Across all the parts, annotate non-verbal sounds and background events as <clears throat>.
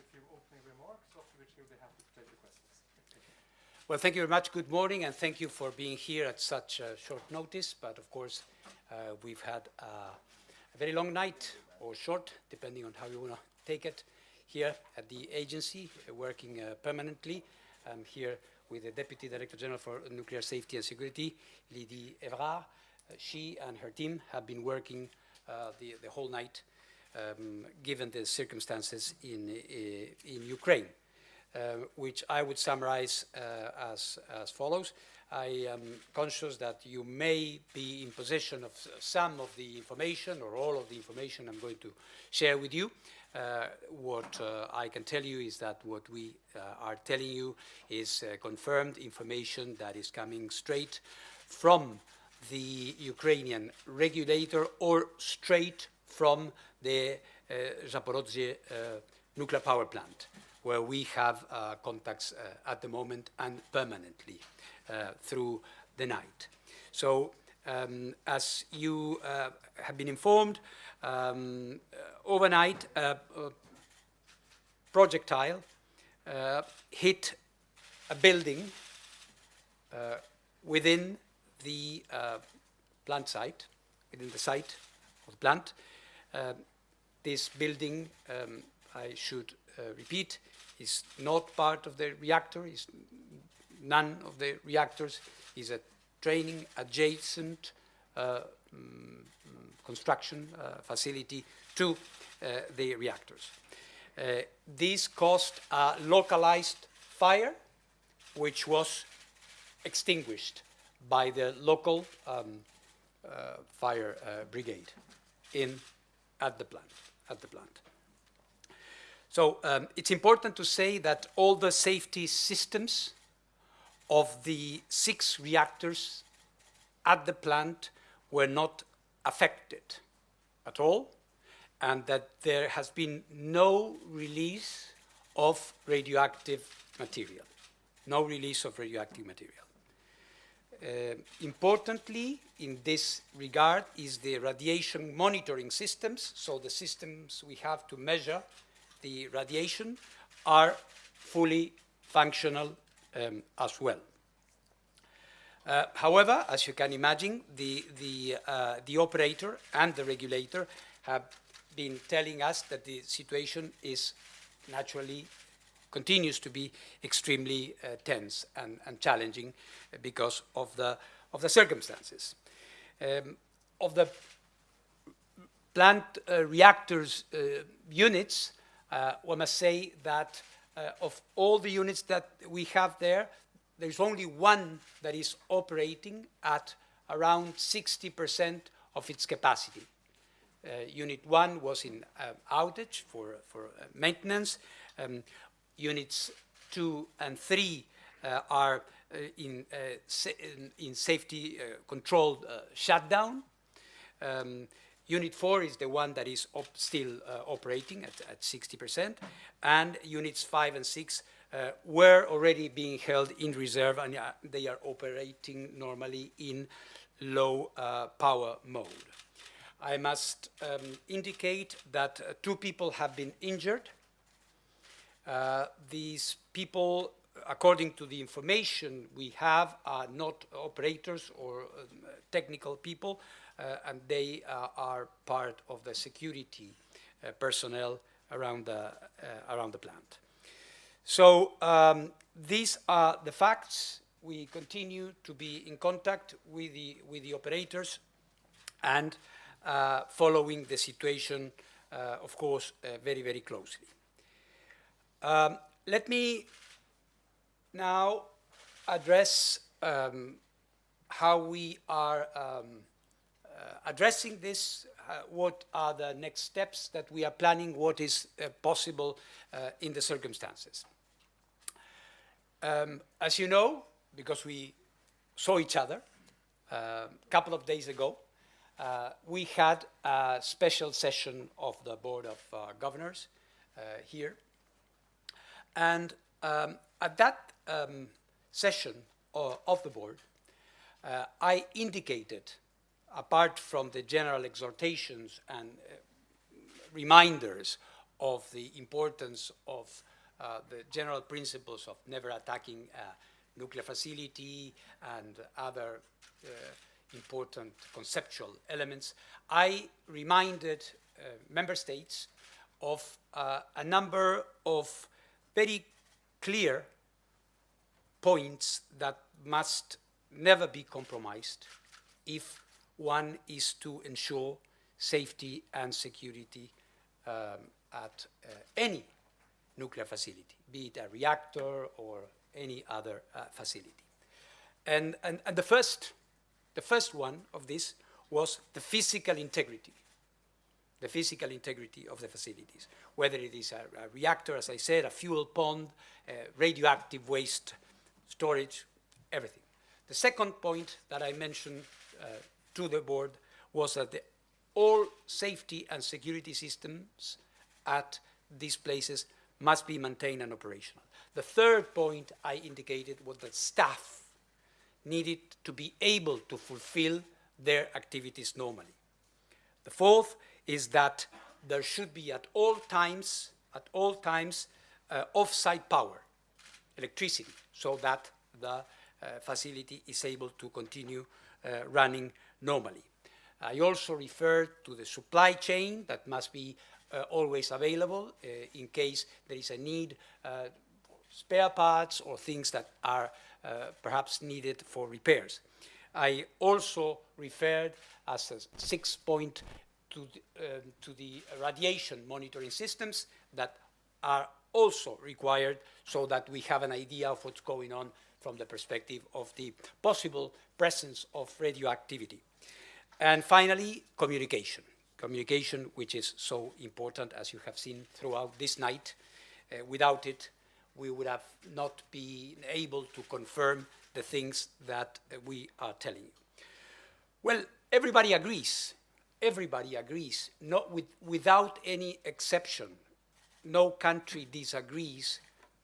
a few opening remarks, after which he'll be happy to take questions. Well, thank you very much. Good morning, and thank you for being here at such uh, short notice. But of course, uh, we've had uh, a very long night, or short, depending on how you want to take it, here at the agency, working uh, permanently. I'm here with the Deputy Director General for Nuclear Safety and Security, Lydie Evrard. Uh, she and her team have been working the, the whole night, um, given the circumstances in, uh, in Ukraine. Uh, which I would summarize uh, as, as follows. I am conscious that you may be in possession of some of the information or all of the information I'm going to share with you. Uh, what uh, I can tell you is that what we uh, are telling you is confirmed information that is coming straight from the Ukrainian regulator or straight from the uh, Zaporozhye nuclear power plant where we have uh, contacts uh, at the moment and permanently uh, through the night. So um, as you uh, have been informed, um, overnight a projectile uh, hit a building uh, within the plant site, within the site of the plant. This building, um, I should repeat, is not part of the reactor, is none of the reactors, is a training adjacent uh, um, construction uh, facility to uh, the reactors. Uh, this caused a localized fire, which was extinguished by the local um, uh, fire uh, brigade in at the plant. At the plant. So um, it's important to say that all the safety systems of the six reactors at the plant were not affected at all, and that there has been no release of radioactive material, no release of radioactive material. Uh, importantly, in this regard, is the radiation monitoring systems, so the systems we have to measure the radiation are fully functional um, as well. Uh, however, as you can imagine, the, the, uh, the operator and the regulator have been telling us that the situation is naturally continues to be extremely uh, tense and, and, challenging because of the, of the circumstances. Um, of the plant uh, reactors uh, units, uh, one must say that uh, of all the units that we have there, there's only one that is operating at around 60% of its capacity. Uh, unit 1 was in uh, outage for, for uh, maintenance. Um, units 2 and 3 uh, are in, sa in, safety controlled shutdown. Um, Unit 4 is the one that is op still uh, operating at, at 60%, and units 5 and 6 uh, were already being held in reserve and uh, they are operating normally in low uh, power mode. I must um, indicate that uh, two people have been injured. Uh, these people, according to the information we have, are not operators or um, technical people, uh, and they uh, are part of the security uh, personnel around the, around the plant. So um, these are the facts. We continue to be in contact with the, with the operators and uh, following the situation, uh, of course, uh, very, very closely. Um, let me now address um, how we are um, uh, addressing this, uh, what are the next steps that we are planning, what is uh, possible in the circumstances. Um, as you know, because we saw each other a couple of days ago, uh, we had a special session of the Board of uh, Governors uh, here. And um, at that um, session of the board, I indicated apart from the general exhortations and uh, reminders of the importance of uh, the general principles of never attacking a nuclear facility and other uh, important conceptual elements, I reminded uh, member states of uh, a number of very clear points that must never be compromised if one is to ensure safety and security um, at uh, any nuclear facility, be it a reactor or any other uh, facility. And, and, and the, first, the first one of this was the physical integrity, the physical integrity of the facilities, whether it is a, a reactor, as I said, a fuel pond, uh, radioactive waste storage, everything. The second point that I mentioned uh, to the board was that the, all safety and security systems at these places must be maintained and operational. The third point I indicated was that staff needed to be able to fulfill their activities normally. The fourth is that there should be at all times, at all times, uh, off-site power, electricity, so that the uh, facility is able to continue uh, running normally. I also referred to the supply chain that must be uh, always available uh, in case there is a need uh, spare parts or things that are uh, perhaps needed for repairs. I also referred as a sixth point to the, um, to the radiation monitoring systems that are also required so that we have an idea of what's going on from the perspective of the possible presence of radioactivity. And finally, communication. Communication, which is so important, as you have seen throughout this night. Uh, without it, we would have not been able to confirm the things that uh, we are telling you. Well, everybody agrees. Everybody agrees, not with, without any exception. No country disagrees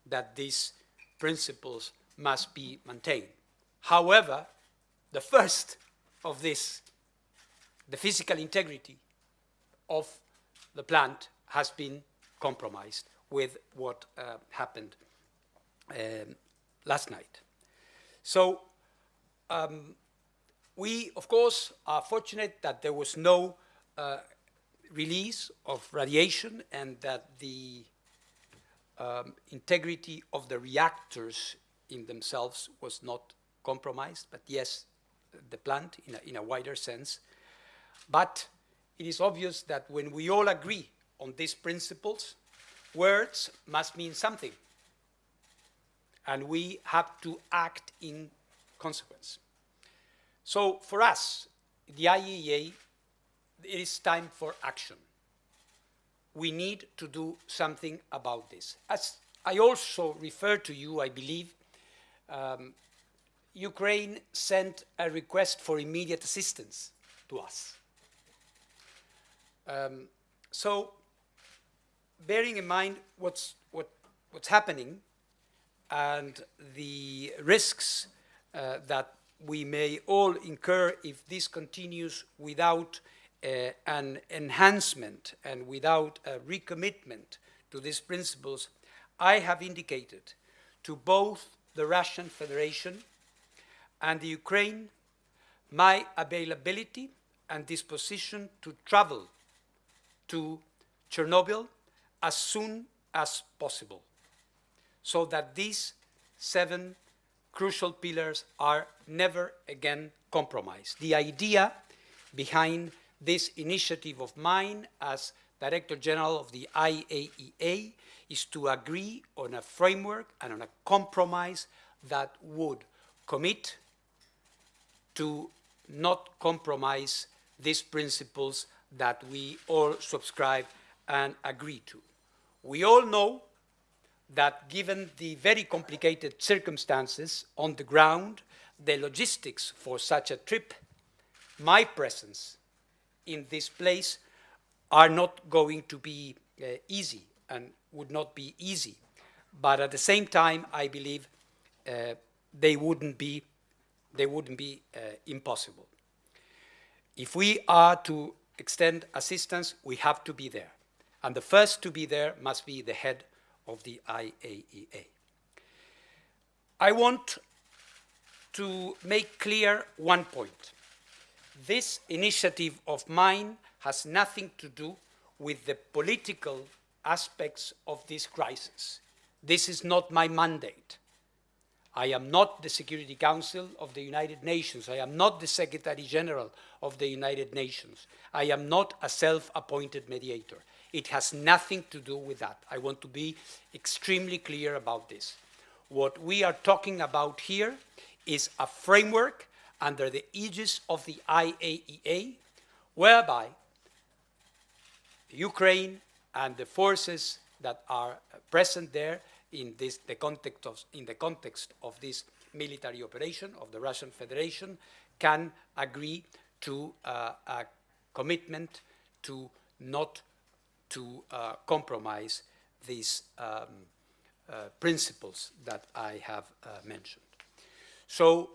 that these principles must be maintained. However, the first of this, the physical integrity of the plant has been compromised with what uh, happened um, last night. So um, we, of course, are fortunate that there was no uh, release of radiation and that the um, integrity of the reactors in themselves was not compromised, but yes, the plant in a, in a wider sense. But it is obvious that when we all agree on these principles, words must mean something. And we have to act in consequence. So for us, the IAEA, it is time for action. We need to do something about this. As I also refer to you, I believe, um, Ukraine sent a request for immediate assistance to us. Um, so, bearing in mind what's, what, what's happening and the risks uh, that we may all incur if this continues without uh, an enhancement and without a recommitment to these principles, I have indicated to both the Russian Federation and the Ukraine my availability and disposition to travel to Chernobyl as soon as possible so that these seven crucial pillars are never again compromised. The idea behind this initiative of mine as Director General of the IAEA is to agree on a framework and on a compromise that would commit to not compromise these principles that we all subscribe and agree to. We all know that given the very complicated circumstances on the ground, the logistics for such a trip, my presence in this place are not going to be uh, easy and would not be easy. But at the same time, I believe uh, they wouldn't be, they wouldn't be uh, impossible. if we are to extend assistance, we have to be there. And the first to be there must be the head of the IAEA. I want to make clear one point. This initiative of mine has nothing to do with the political aspects of this crisis. This is not my mandate. I am not the Security Council of the United Nations. I am not the Secretary General of the United Nations. I am not a self-appointed mediator. It has nothing to do with that. I want to be extremely clear about this. What we are talking about here is a framework under the aegis of the IAEA, whereby Ukraine and the forces that are present there in, this, the context of, in the context of this military operation of the Russian Federation can agree to uh, a commitment to not to uh, compromise these um, uh, principles that I have uh, mentioned. So,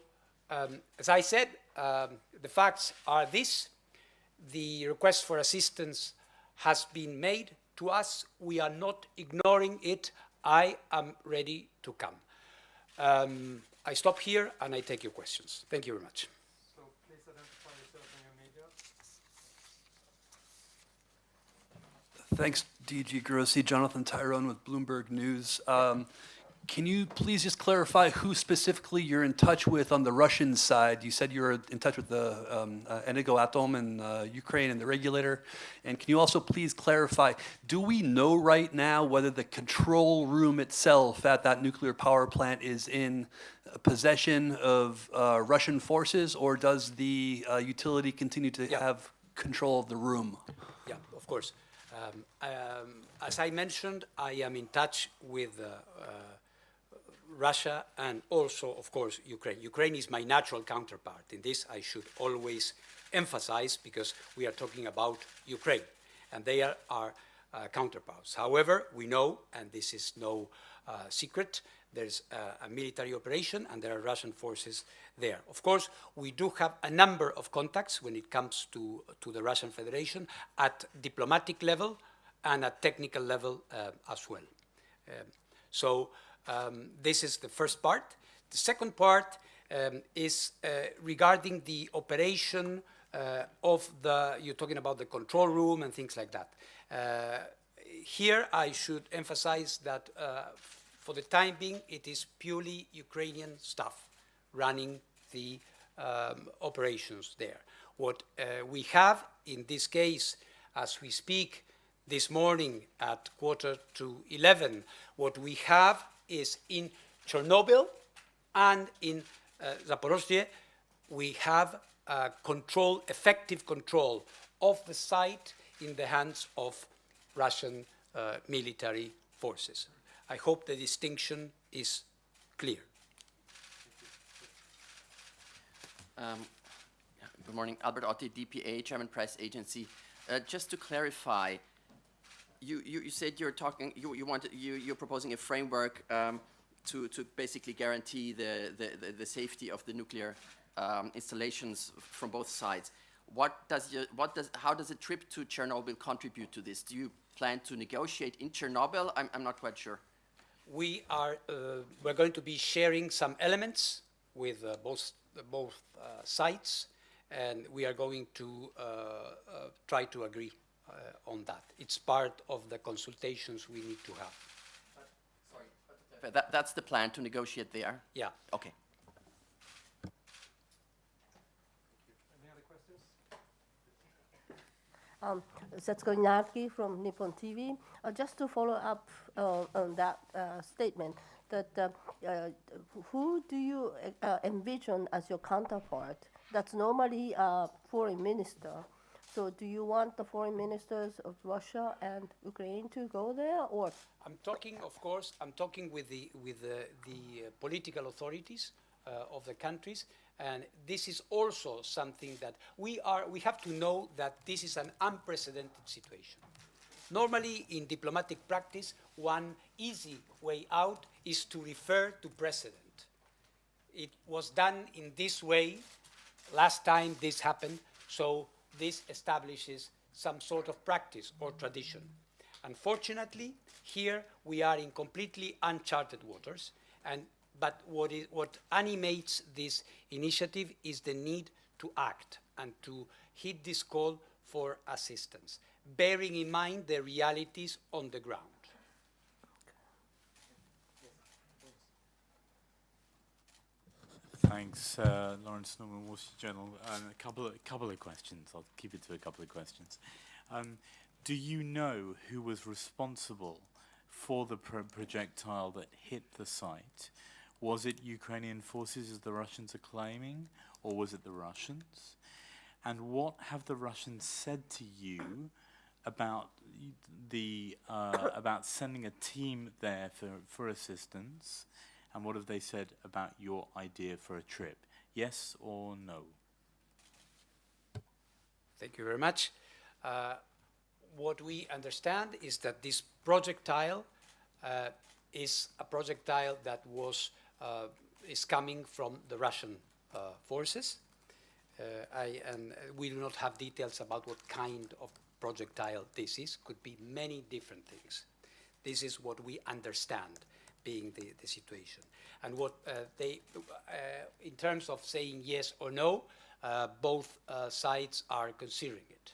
um, as I said, um, the facts are this. The request for assistance has been made to us. We are not ignoring it. I am ready to come. Um, I stop here and I take your questions. Thank you very much. So please identify yourself and your media. Thanks, DG Grossi. Jonathan Tirone with Bloomberg News. Um, Can you please just clarify who specifically you're in touch with on the Russian side? You said you were in touch with the um, uh, Energoatom in uh, Ukraine and the regulator. And can you also please clarify, do we know right now whether the control room itself at that nuclear power plant is in possession of uh, Russian forces, or does the uh, utility continue to Yeah. have control of the room? Yeah, of course. Um, um, as I mentioned, I am in touch with uh, uh, Russia and also, of course, Ukraine. Ukraine is my natural counterpart. In this, I should always emphasize because we are talking about Ukraine, and they are our uh, counterparts. However, we know, and this is no uh, secret, there's uh, a military operation and there are Russian forces there. Of course, we do have a number of contacts when it comes to, to the Russian Federation at diplomatic level and at technical level uh, as well. Um, so um, this is the first part. The second part um, is uh, regarding the operation uh, of the, you're talking about the control room and things like that. Uh, here I should emphasize that uh, for the time being it is purely Ukrainian staff running the um, operations there. What uh, we have in this case, as we speak, this morning at quarter to 11, what we have is in Chernobyl and in uh, Zaporozhye, we have uh, control, effective control of the site in the hands of Russian uh, military forces. I hope the distinction is clear. Um, Good morning, Albert Otti, DPA, German Press Agency. Uh, Just to clarify, you, you, you said you're talking, you, you want, you, you're proposing a framework um, to, to basically guarantee the, the, the, the safety of the nuclear um, installations from both sides. What does what does, how does a trip to Chernobyl contribute to this? Do you plan to negotiate in Chernobyl? I'm, I'm not quite sure. We are, uh, we're going to be sharing some elements with uh, both, both uh, sides, and we are going to uh, uh, try to agree uh, on that. It's part of the consultations we need to have. But that, that's the plan, to negotiate there? Yeah. Okay. Any other questions? Um, Setsuko from Nippon TV. Uh, just to follow up uh, on that uh, statement, that uh, uh, who do you uh, envision as your counterpart? That's normally a foreign minister. So do you want the foreign ministers of Russia and Ukraine to go there, or I'm talking, of course, I'm talking with the, with the, the political authorities of the countries, and this is also something that we are, we have to know that this is an unprecedented situation. Normally, in diplomatic practice, one easy way out is to refer to precedent. It was done in this way last time this happened, So this establishes some sort of practice or tradition. Unfortunately, here we are in completely uncharted waters, and, but what, is, what animates this initiative is the need to act and to heed this call for assistance, bearing in mind the realities on the ground. Thanks, uh, Laurence Norman, Wall Street Journal. Um, a couple of, couple of questions. I'll keep it to a couple of questions. Um, do you know who was responsible for the pro projectile that hit the site? Was it Ukrainian forces, as the Russians are claiming, or was it the Russians? And what have the Russians said to you about the uh, about sending a team there for, for assistance? And what have they said about your idea for a trip? Yes or no? Thank you very much. Uh, what we understand is that this projectile uh, is a projectile that was is coming from the Russian uh, forces. Uh, I, and uh, we do not have details about what kind of projectile this is. Could be many different things. This is what we understand being the, the situation. And what uh, they, uh, in terms of saying yes or no, uh, both uh, sides are considering it.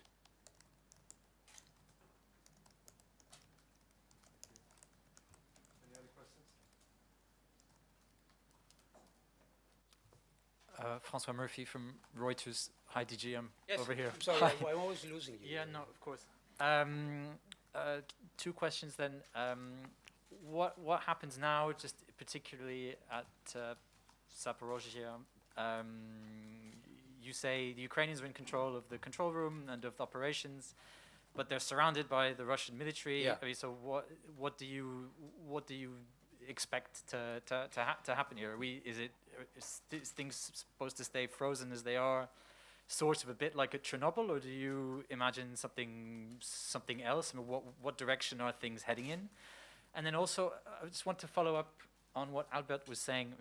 Uh, Francois Murphy from Reuters. Hi, DG. I'm over here. I'm sorry, Hi. I'm always losing you. Yeah, no, of course. Um, uh, two questions then. Um, what what happens now, just particularly at uh, Zaporozhye? Um, you say the Ukrainians are in control of the control room and of the operations, but they're surrounded by the Russian military. Yeah. I mean, so what what do you what do you expect to to to, ha- to happen here? Are we is it is, th- things supposed to stay frozen as they are? sort of a bit like at Chernobyl, or do you imagine something something else? I mean, what what direction are things heading in? And then also, uh, I just want to follow up on what Albert was saying.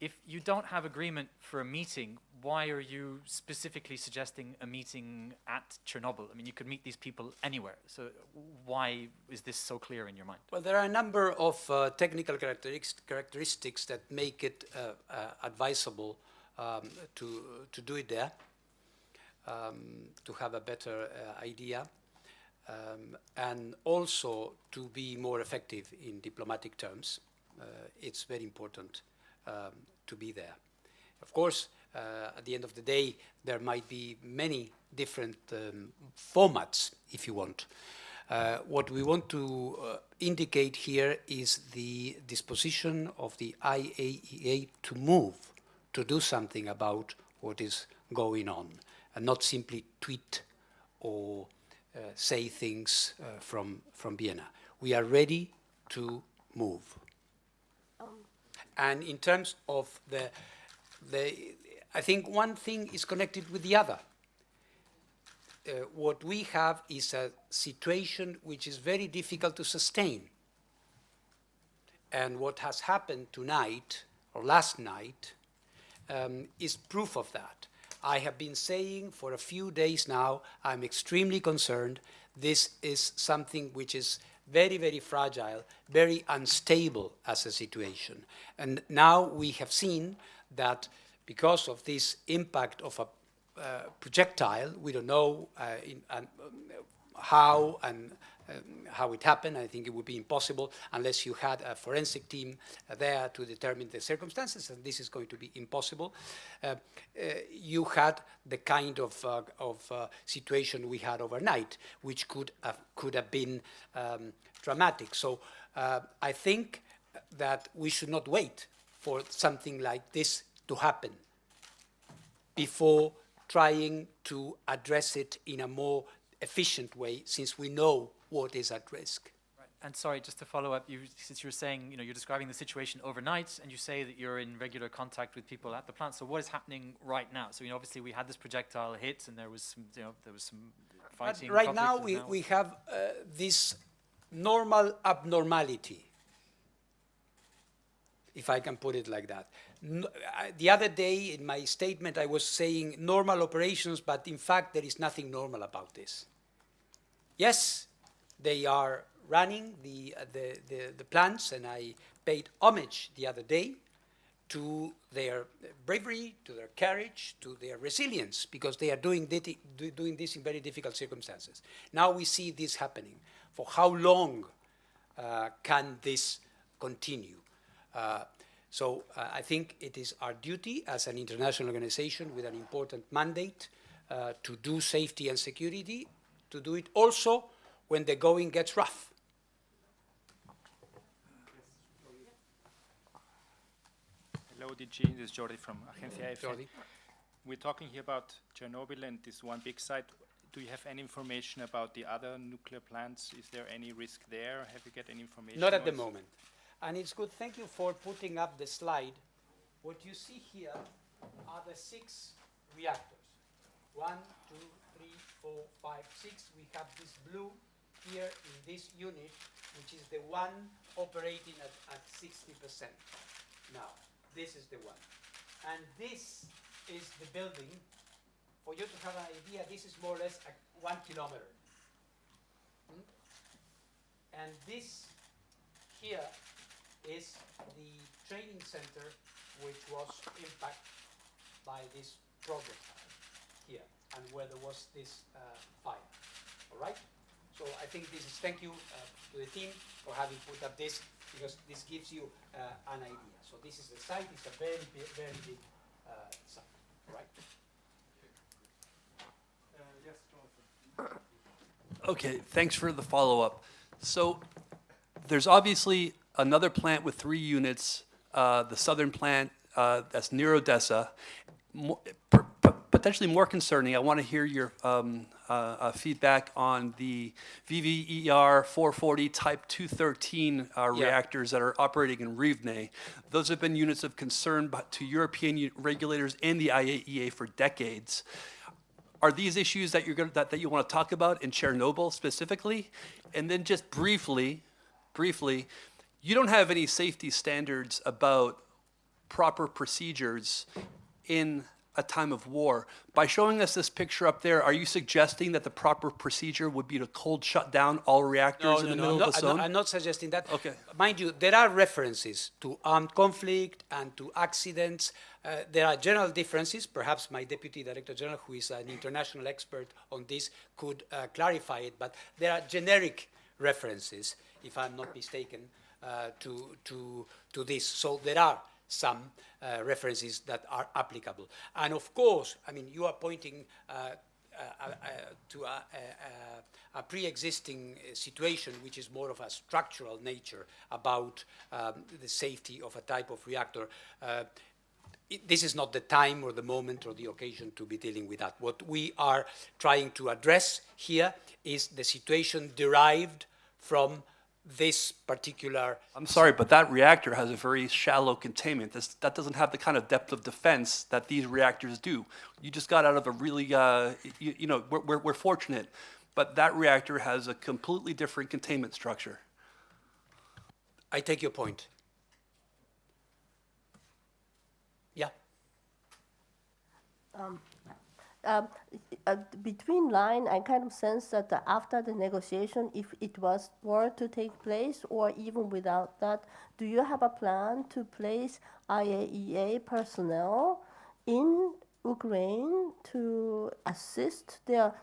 If you don't have agreement for a meeting, why are you specifically suggesting a meeting at Chernobyl? I mean, you could meet these people anywhere. So why is this so clear in your mind? Well, there are a number of uh, technical characteristics, characteristics that make it uh, uh, advisable um, to, to do it there, um, to have a better uh, idea, um, and also to be more effective in diplomatic terms. Uh, it's very important um, to be there. Of course, uh, at the end of the day, there might be many different um, formats, if you want. Uh, what we want to uh, indicate here is the disposition of the IAEA to move, to do something about what is going on, and not simply tweet or uh, say things uh, from, from Vienna. We are ready to move. And in terms of the, the, I think one thing is connected with the other. Uh, what we have is a situation which is very difficult to sustain. And what has happened tonight, or last night, um, is proof of that. I have been saying for a few days now, I'm extremely concerned. This is something which is very, very fragile, very unstable as a situation. And now we have seen that because of this impact of a uh, projectile, we don't know uh, in, um, how and how it happened. I think it would be impossible unless you had a forensic team there to determine the circumstances, and this is going to be impossible. Uh, uh, you had the kind of, uh, of situation we had overnight, which could have, could have been um, dramatic. So I think that we should not wait for something like this to happen before trying to address it in a more efficient way since we know what is at risk. And sorry, just to follow up, you, since you're saying, you know, you're describing the situation overnight, and you say that you're in regular contact with people at the plant. So what is happening right now? So, you know, obviously we had this projectile hit, and there was some, you know, there was some fighting. But right now we, and we have uh, this normal abnormality, if I can put it like that. n- I- the other day in my statement, I was saying normal operations, but in fact, there is nothing normal about this. Yes, they are running the, uh, the, the, the plants, and I paid homage the other day to their bravery, to their courage, to their resilience, because they are doing, doing this in very difficult circumstances. Now we see this happening. For how long uh, can this continue? Uh, so uh, I think it is our duty as an international organization with an important mandate uh, to do safety and security, to do it also when the going gets rough. Hello, DG. This is Jordi from Agencia EFE. Jordi? We're talking here about Chernobyl and this one big site. Do you have any information about the other nuclear plants? Is there any risk there? Have you got any information? Not at the moment. And it's good, thank you for putting up the slide. What you see here are the six reactors. One, two, three, four, five, six. We have this blue here in this unit, which is the one operating at, at 60%. Now, this is the one. And this is the building. For you to have an idea, this is more or less one kilometer. Hmm? And this here is the training center which was impacted by this project here and where there was this uh, fire. All right? So I think this is, thank you uh, to the team for having put up this because this gives you uh, an idea. So this is the site, it's a very big, very big uh, site. All right? Uh, yes, Jonathan. Okay, thanks for the follow-up. So there's obviously another plant with three units, uh, the southern plant, uh, that's near Odessa. Mo- p- p- Potentially more concerning, I want to hear your um, uh, uh, feedback on the VVER 440 Type 213 uh, Yeah. reactors that are operating in Rivne. Those have been units of concern to European regulators and the IAEA for decades. Are these issues that you're going that, that you want to talk about in Chernobyl specifically? And then just briefly, briefly, you don't have any safety standards about proper procedures in a time of war. By showing us this picture up there, are you suggesting that the proper procedure would be to cold shut down all reactors in the middle I'm of the zone? not- I'm not suggesting that. Okay. Mind you, there are references to armed conflict and to accidents. Uh, there are general differences. Perhaps my deputy director general, who is an international expert on this, could uh, clarify it. But there are generic references, if I'm not mistaken, uh, to to to this. So there are some uh, references that are applicable. And of course, I mean, you are pointing uh, uh, uh, to a, a, a, a pre-existing uh, situation which is more of a structural nature about um, the safety of a type of reactor. Uh, it- this is not the time or the moment or the occasion to be dealing with that. What we are trying to address here is the situation derived from this particular I'm sorry, but that reactor has a very shallow containment. This, that doesn't have the kind of depth of defense that these reactors do. You just got out of a really, uh, you, you know, we're, we're, we're fortunate, but that reactor has a completely different containment structure. I take your point. Yeah. Um, uh, between line, I kind of sense that uh, after the negotiation, if it was were to take place, or even without that, do you have a plan to place IAEA personnel in Ukraine to assist their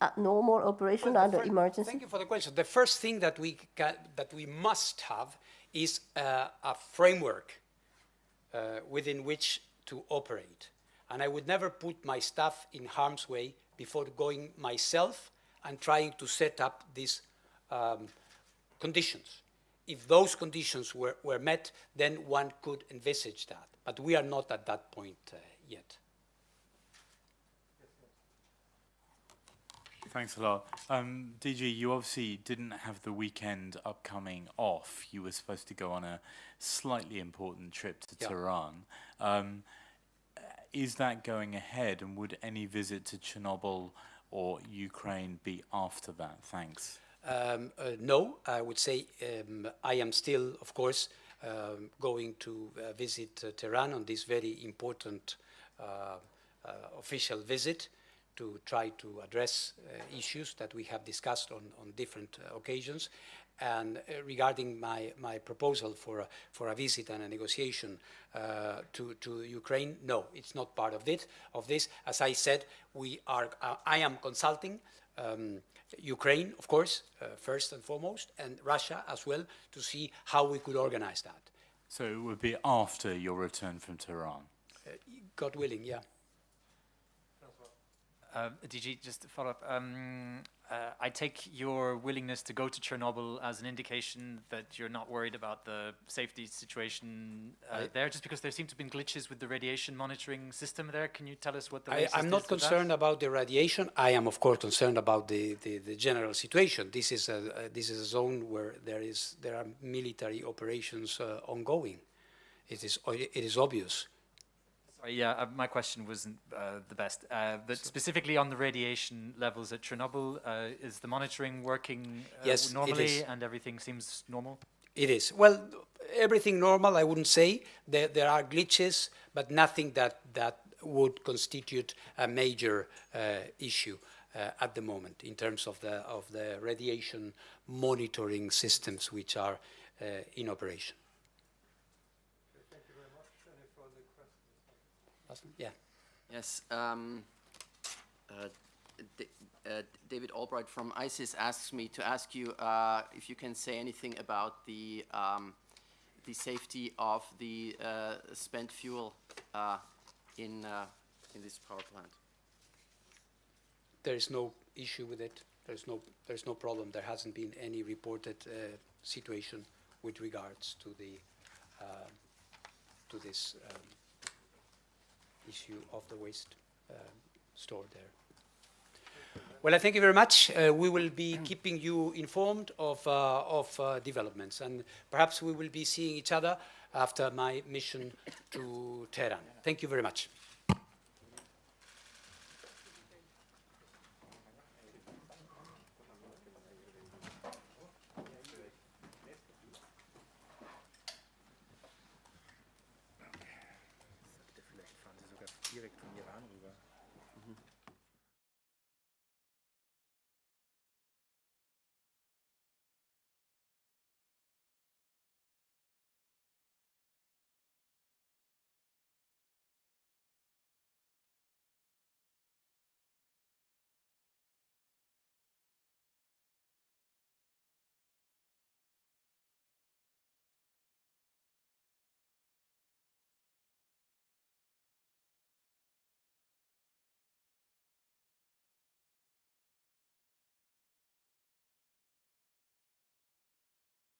uh, normal operation Well, under emergency? Thank you for the question. The first thing that we ca that we must have is uh, a framework uh, within which to operate. And I would never put my staff in harm's way before going myself and trying to set up these um, conditions. If those conditions were, were met, then one could envisage that. But we are not at that point uh, yet. Thanks a lot. Um, DG, you obviously didn't have the weekend upcoming off. You were supposed to go on a slightly important trip to. Tehran. Um, is that going ahead, and would any visit to Chernobyl or Ukraine be after that? Thanks. Um, uh, no, I would say um, I am still, of course, um, going to uh, visit uh, Tehran on this very important uh, uh, official visit to try to address uh, issues that we have discussed on, on different occasions. And uh, regarding my, my proposal for a, for a visit and a negotiation uh, to, to Ukraine, no, it's not part of it. Of this, as I said, we are. Uh, I am consulting um, Ukraine, of course, uh, first and foremost, and Russia as well, to see how we could organize that. So it would be after your return from Tehran. Uh, God willing, yeah. Uh, DG, just to follow up, um, uh, I take your willingness to go to Chernobyl as an indication that you're not worried about the safety situation uh, there, just because there seem to have been glitches with the radiation monitoring system there. Can you tell us what the I, is not concerned about the radiation. I am, of course, concerned about the, the, the general situation. This is a, uh, this is a zone where there is there are military operations uh, ongoing. It is, it is obvious. Sorry, yeah, uh, my question wasn't uh, the best. Uh, but specifically on the radiation levels at Chernobyl, uh, is the monitoring working uh, Yes, normally and everything seems normal? It is well, everything normal. I wouldn't say there there are glitches, but nothing that that would constitute a major uh, issue. Uh, at the moment, in terms of the of the radiation monitoring systems which are uh, in operation. Thank you very much. Any further questions? Last one? Yeah. Yes. Um, uh, uh, David Albright from ISIS asks me to ask you uh, if you can say anything about the um, the safety of the uh, spent fuel uh, in uh, in this power plant. There is no issue with it. There's no, there's no problem. There hasn't been any reported uh, situation with regards to the, to this um, issue of the waste um, stored there. Well, I thank you very much. Uh, we will be <clears throat> keeping you informed of, uh, of uh, developments, and perhaps we will be seeing each other after my mission to Tehran. Thank you very much.